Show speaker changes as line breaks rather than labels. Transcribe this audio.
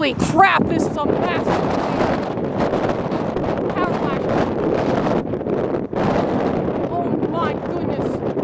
Holy crap, this is a massive power. Oh my goodness.